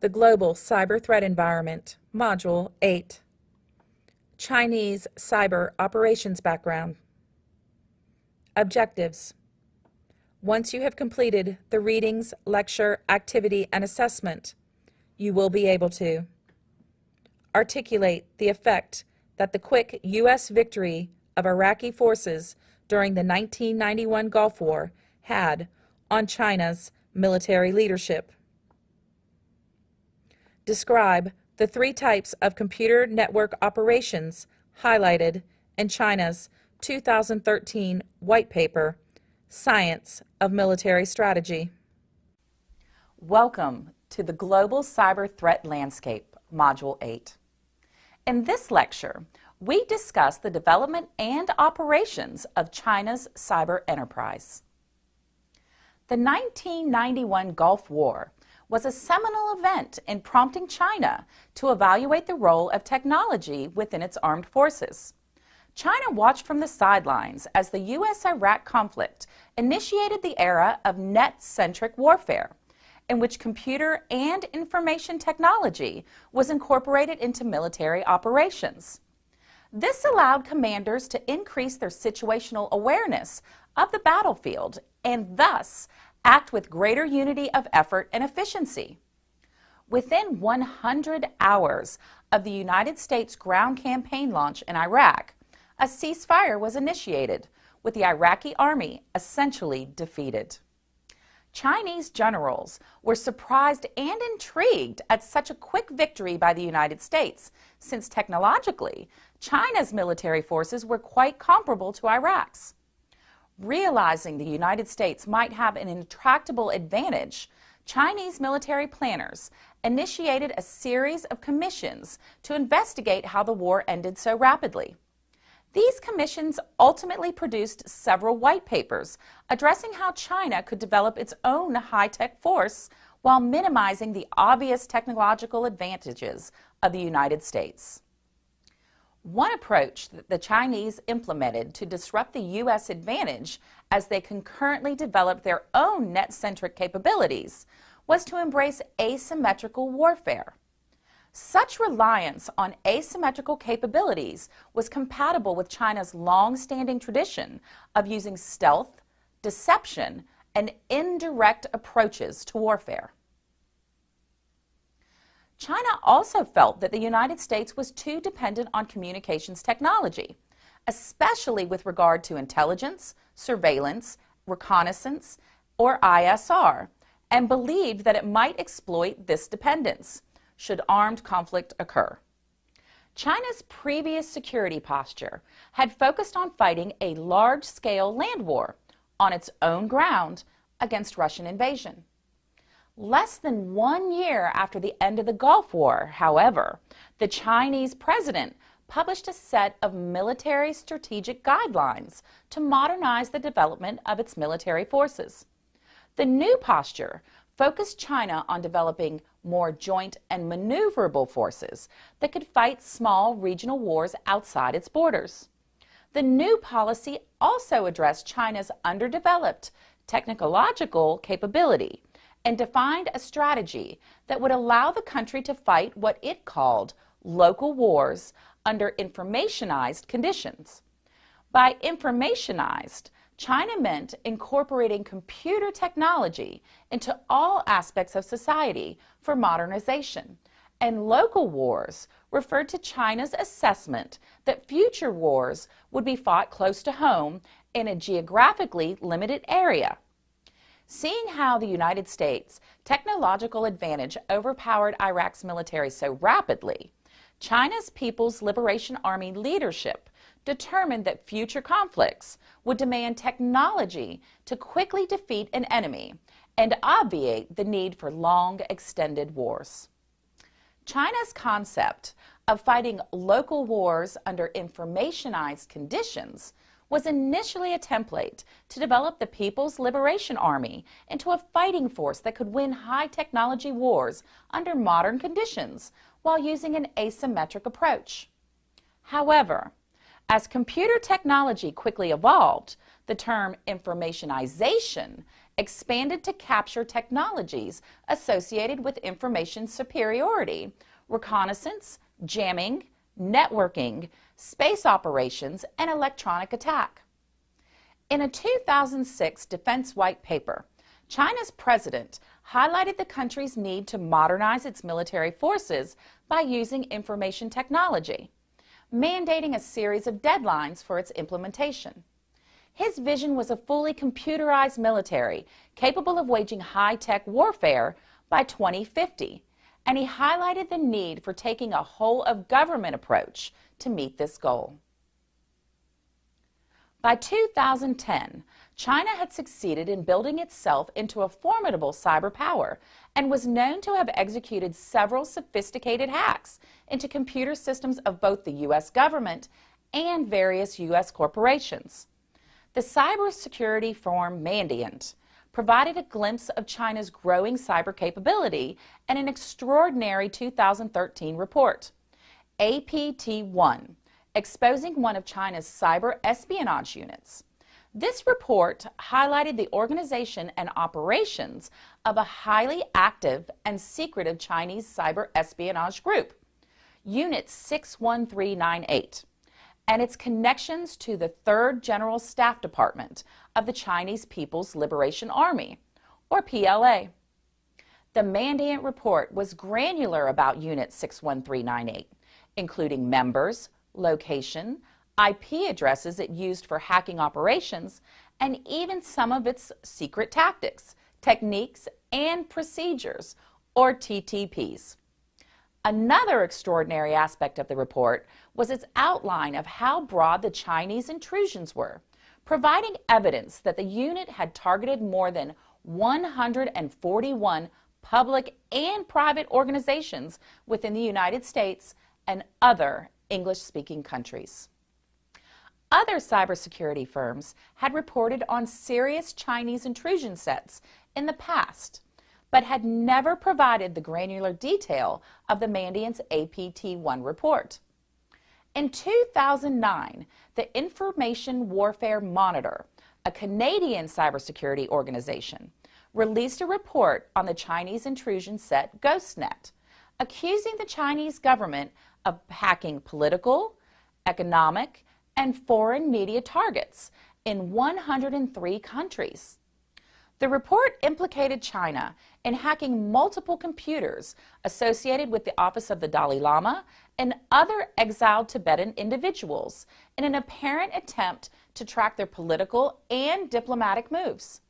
The Global Cyber Threat Environment, Module 8. Chinese Cyber Operations Background. Objectives. Once you have completed the readings, lecture, activity, and assessment, you will be able to articulate the effect that the quick U.S. victory of Iraqi forces during the 1991 Gulf War had on China's military leadership. Describe the three types of computer network operations highlighted in China's 2013 white paper, Science of Military Strategy. Welcome to the Global Cyber Threat Landscape, Module 8. In this lecture, we discuss the development and operations of China's cyber enterprise. The 1991 Gulf War was a seminal event in prompting China to evaluate the role of technology within its armed forces. China watched from the sidelines as the U.S.-Iraq conflict initiated the era of net-centric warfare, in which computer and information technology was incorporated into military operations. This allowed commanders to increase their situational awareness of the battlefield and thus act with greater unity of effort and efficiency. Within 100 hours of the United States ground campaign launch in Iraq, a ceasefire was initiated, with the Iraqi army essentially defeated. Chinese generals were surprised and intrigued at such a quick victory by the United States, since technologically, China's military forces were quite comparable to Iraq's. Realizing the United States might have an intractable advantage, Chinese military planners initiated a series of commissions to investigate how the war ended so rapidly. These commissions ultimately produced several white papers addressing how China could develop its own high-tech force while minimizing the obvious technological advantages of the United States. One approach that the Chinese implemented to disrupt the U.S. advantage as they concurrently developed their own net-centric capabilities was to embrace asymmetrical warfare. Such reliance on asymmetrical capabilities was compatible with China's long-standing tradition of using stealth, deception, and indirect approaches to warfare. China also felt that the United States was too dependent on communications technology, especially with regard to intelligence, surveillance, reconnaissance, or ISR, and believed that it might exploit this dependence should armed conflict occur. China's previous security posture had focused on fighting a large-scale land war on its own ground against Russian invasion. Less than one year after the end of the Gulf War, however, the Chinese president published a set of military strategic guidelines to modernize the development of its military forces. The new posture focused China on developing more joint and maneuverable forces that could fight small regional wars outside its borders. The new policy also addressed China's underdeveloped technological capability and defined a strategy that would allow the country to fight what it called local wars under informationized conditions. By informationized, China meant incorporating computer technology into all aspects of society for modernization, and local wars referred to China's assessment that future wars would be fought close to home in a geographically limited area Seeing how the United States' technological advantage overpowered Iraq's military so rapidly, China's People's Liberation Army leadership determined that future conflicts would demand technology to quickly defeat an enemy and obviate the need for long extended wars. China's concept of fighting local wars under informationized conditions was initially a template to develop the People's Liberation Army into a fighting force that could win high-technology wars under modern conditions while using an asymmetric approach. However, as computer technology quickly evolved, the term informationization expanded to capture technologies associated with information superiority, reconnaissance, jamming, networking, space operations, and electronic attack. In a 2006 Defense White Paper, China's president highlighted the country's need to modernize its military forces by using information technology, mandating a series of deadlines for its implementation. His vision was a fully computerized military capable of waging high-tech warfare by 2050, and he highlighted the need for taking a whole-of-government approach to meet this goal. By 2010, China had succeeded in building itself into a formidable cyber power and was known to have executed several sophisticated hacks into computer systems of both the U.S. government and various U.S. corporations. The cybersecurity firm Mandiant provided a glimpse of China's growing cyber capability in an extraordinary 2013 report, APT-1, exposing one of China's cyber espionage units. This report highlighted the organization and operations of a highly active and secretive Chinese cyber espionage group, Unit 61398 and its connections to the 3rd General Staff Department of the Chinese People's Liberation Army, or PLA. The Mandiant report was granular about Unit 61398, including members, location, IP addresses it used for hacking operations, and even some of its secret tactics, techniques, and procedures, or TTPs. Another extraordinary aspect of the report was its outline of how broad the Chinese intrusions were, providing evidence that the unit had targeted more than 141 public and private organizations within the United States and other English-speaking countries. Other cybersecurity firms had reported on serious Chinese intrusion sets in the past, but had never provided the granular detail of the Mandiant's APT-1 report. In 2009, the Information Warfare Monitor, a Canadian cybersecurity organization, released a report on the Chinese intrusion set GhostNet, accusing the Chinese government of hacking political, economic, and foreign media targets in 103 countries. The report implicated China in hacking multiple computers associated with the office of the Dalai Lama and other exiled Tibetan individuals in an apparent attempt to track their political and diplomatic moves.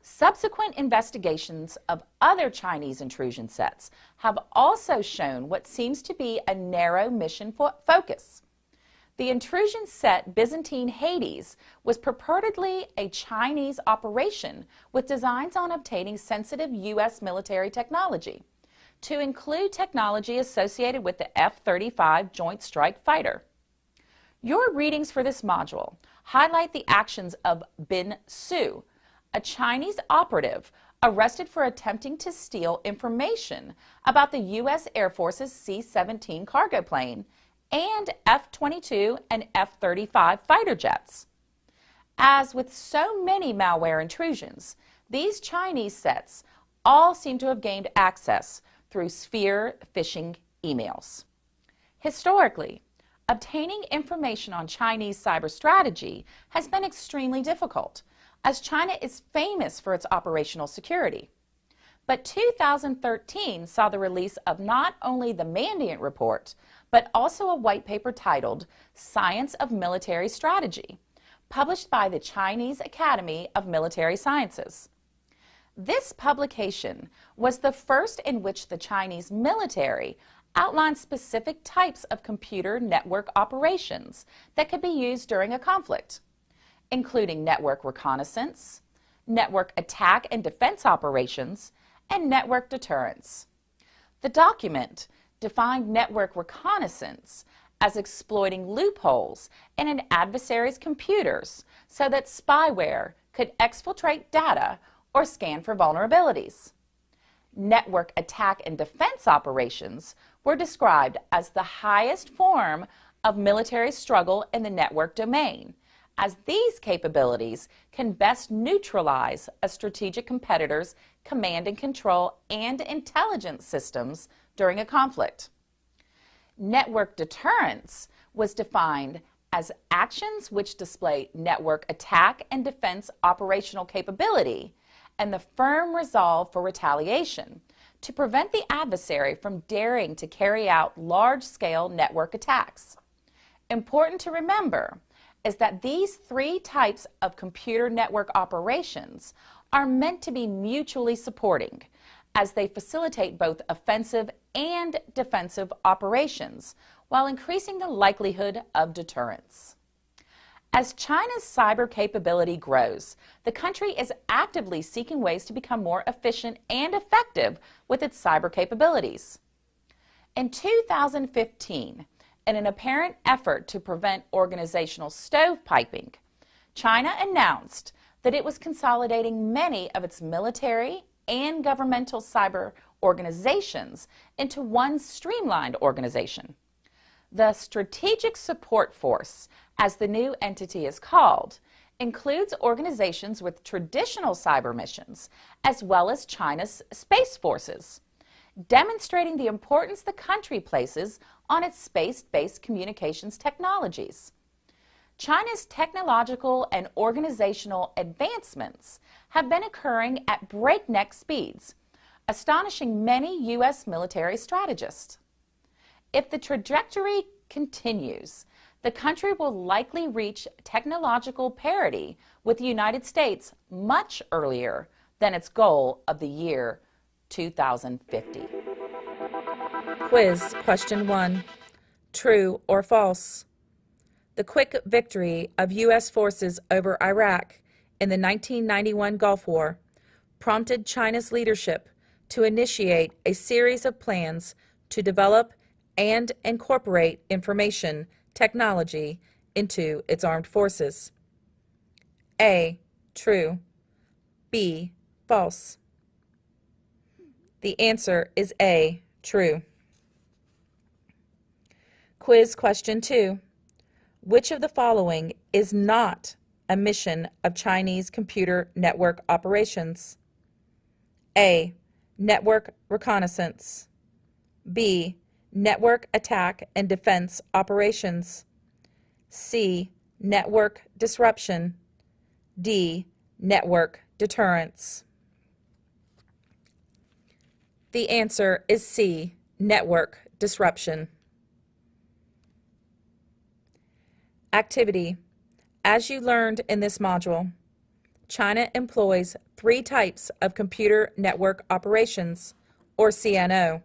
Subsequent investigations of other Chinese intrusion sets have also shown what seems to be a narrow mission fo focus. The intrusion set Byzantine Hades was purportedly a Chinese operation with designs on obtaining sensitive U.S. military technology, to include technology associated with the F-35 Joint Strike Fighter. Your readings for this module highlight the actions of Bin Su, a Chinese operative arrested for attempting to steal information about the U.S. Air Force's C-17 cargo plane and F-22 and F-35 fighter jets. As with so many malware intrusions, these Chinese sets all seem to have gained access through spear phishing emails. Historically, obtaining information on Chinese cyber strategy has been extremely difficult, as China is famous for its operational security. But 2013 saw the release of not only the Mandiant Report, but also a white paper titled Science of Military Strategy, published by the Chinese Academy of Military Sciences. This publication was the first in which the Chinese military outlined specific types of computer network operations that could be used during a conflict, including network reconnaissance, network attack and defense operations, and network deterrence. The document defined network reconnaissance as exploiting loopholes in an adversary's computers so that spyware could exfiltrate data or scan for vulnerabilities. Network attack and defense operations were described as the highest form of military struggle in the network domain, as these capabilities can best neutralize a strategic competitor's command and control and intelligence systems during a conflict. Network deterrence was defined as actions which display network attack and defense operational capability and the firm resolve for retaliation to prevent the adversary from daring to carry out large-scale network attacks. Important to remember is that these three types of computer network operations are meant to be mutually supporting as they facilitate both offensive and defensive operations while increasing the likelihood of deterrence. As China's cyber capability grows, the country is actively seeking ways to become more efficient and effective with its cyber capabilities. In 2015, in an apparent effort to prevent organizational stovepiping, China announced that it was consolidating many of its military and governmental cyber organizations into one streamlined organization. The Strategic Support Force, as the new entity is called, includes organizations with traditional cyber missions, as well as China's space forces, demonstrating the importance the country places on its space-based communications technologies. China's technological and organizational advancements have been occurring at breakneck speeds, astonishing many U.S. military strategists. If the trajectory continues, the country will likely reach technological parity with the United States much earlier than its goal of the year 2050. Quiz question 1. True or false? The quick victory of U.S. forces over Iraq in the 1991 Gulf War prompted China's leadership to initiate a series of plans to develop and incorporate information technology into its armed forces. A. True. B. False. The answer is A. True. Quiz question 2. Which of the following is not a mission of Chinese computer network operations? A. Network reconnaissance. B network attack and defense operations. C. Network disruption. D. Network deterrence. The answer is C. Network disruption. Activity. As you learned in this module, China employs three types of computer network operations, or CNO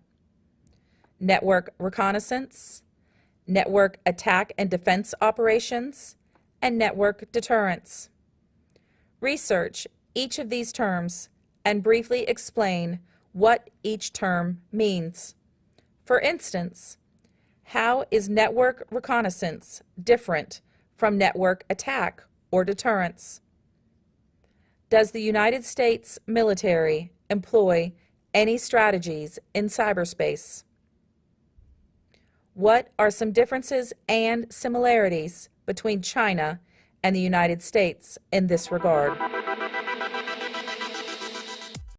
network reconnaissance, network attack and defense operations, and network deterrence. Research each of these terms and briefly explain what each term means. For instance, how is network reconnaissance different from network attack or deterrence? Does the United States military employ any strategies in cyberspace? What are some differences and similarities between China and the United States in this regard?